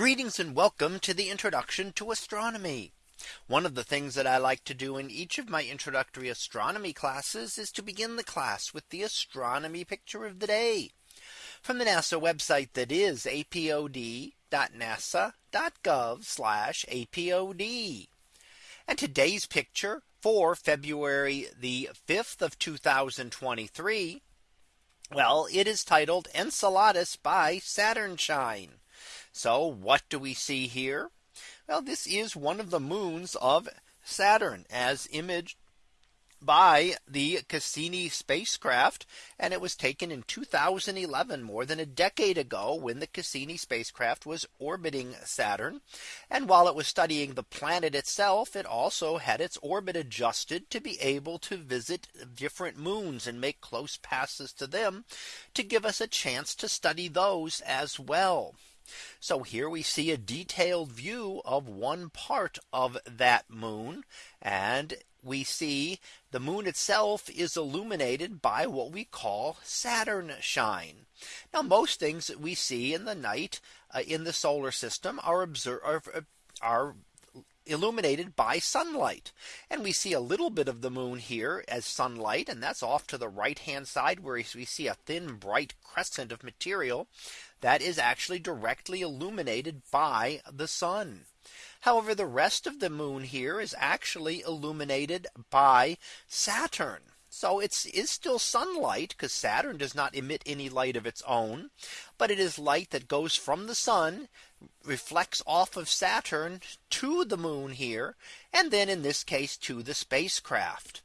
Greetings and welcome to the introduction to astronomy. One of the things that I like to do in each of my introductory astronomy classes is to begin the class with the astronomy picture of the day from the NASA website that is apod.nasa.gov apod. And today's picture for February the 5th of 2023. Well, it is titled Enceladus by Saturn Shine. So what do we see here? Well, this is one of the moons of Saturn as imaged by the Cassini spacecraft and it was taken in 2011 more than a decade ago when the Cassini spacecraft was orbiting Saturn and while it was studying the planet itself it also had its orbit adjusted to be able to visit different moons and make close passes to them to give us a chance to study those as well. So here we see a detailed view of one part of that moon. And we see the moon itself is illuminated by what we call Saturn shine. Now most things that we see in the night uh, in the solar system are observed are, are illuminated by sunlight. And we see a little bit of the moon here as sunlight. And that's off to the right hand side where we see a thin bright crescent of material that is actually directly illuminated by the sun. However, the rest of the moon here is actually illuminated by Saturn. So it's is still sunlight because Saturn does not emit any light of its own. But it is light that goes from the sun reflects off of Saturn to the moon here. And then in this case to the spacecraft.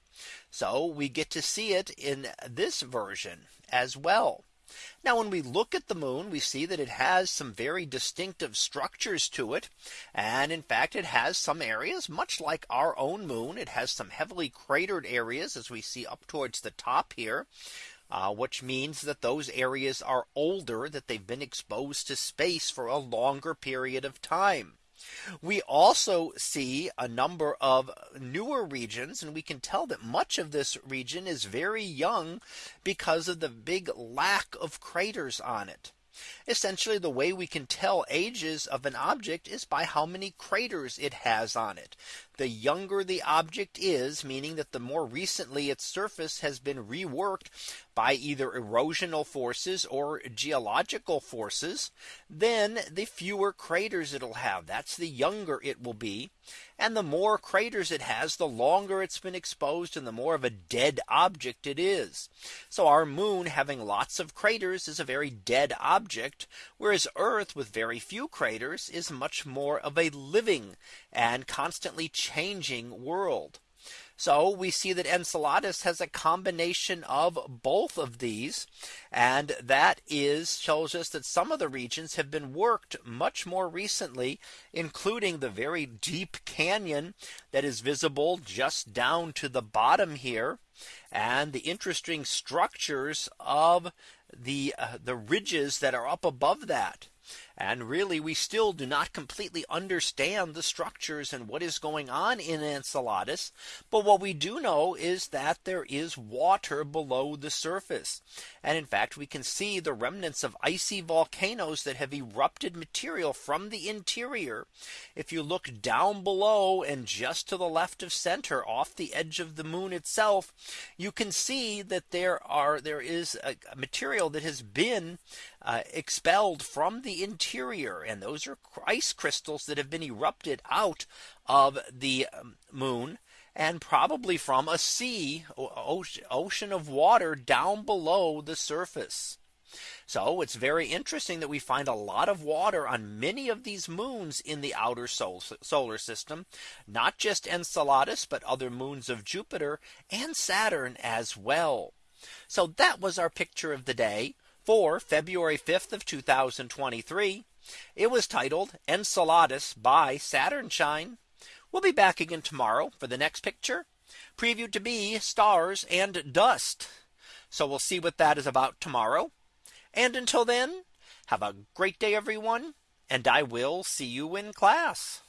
So we get to see it in this version as well. Now when we look at the moon, we see that it has some very distinctive structures to it. And in fact, it has some areas much like our own moon. It has some heavily cratered areas as we see up towards the top here. Uh, which means that those areas are older that they've been exposed to space for a longer period of time. We also see a number of newer regions and we can tell that much of this region is very young because of the big lack of craters on it. Essentially the way we can tell ages of an object is by how many craters it has on it. The younger the object is, meaning that the more recently its surface has been reworked by either erosional forces or geological forces, then the fewer craters it'll have. That's the younger it will be. And the more craters it has, the longer it's been exposed and the more of a dead object it is. So our moon having lots of craters is a very dead object, whereas Earth with very few craters is much more of a living and constantly changing world. So we see that Enceladus has a combination of both of these. And that is shows us that some of the regions have been worked much more recently, including the very deep canyon that is visible just down to the bottom here and the interesting structures of the uh, the ridges that are up above that. And really, we still do not completely understand the structures and what is going on in Enceladus. But what we do know is that there is water below the surface. And in fact, we can see the remnants of icy volcanoes that have erupted material from the interior. If you look down below and just to the left of center off the edge of the moon itself, you can see that there are there is a material that has been uh, expelled from the interior. And those are ice crystals that have been erupted out of the um, moon and probably from a sea ocean of water down below the surface. So it's very interesting that we find a lot of water on many of these moons in the outer solar system, not just Enceladus, but other moons of Jupiter and Saturn as well. So that was our picture of the day for February 5th of 2023. It was titled Enceladus by Saturn Shine. We'll be back again tomorrow for the next picture previewed to be stars and dust. So we'll see what that is about tomorrow. And until then, have a great day, everyone. And I will see you in class.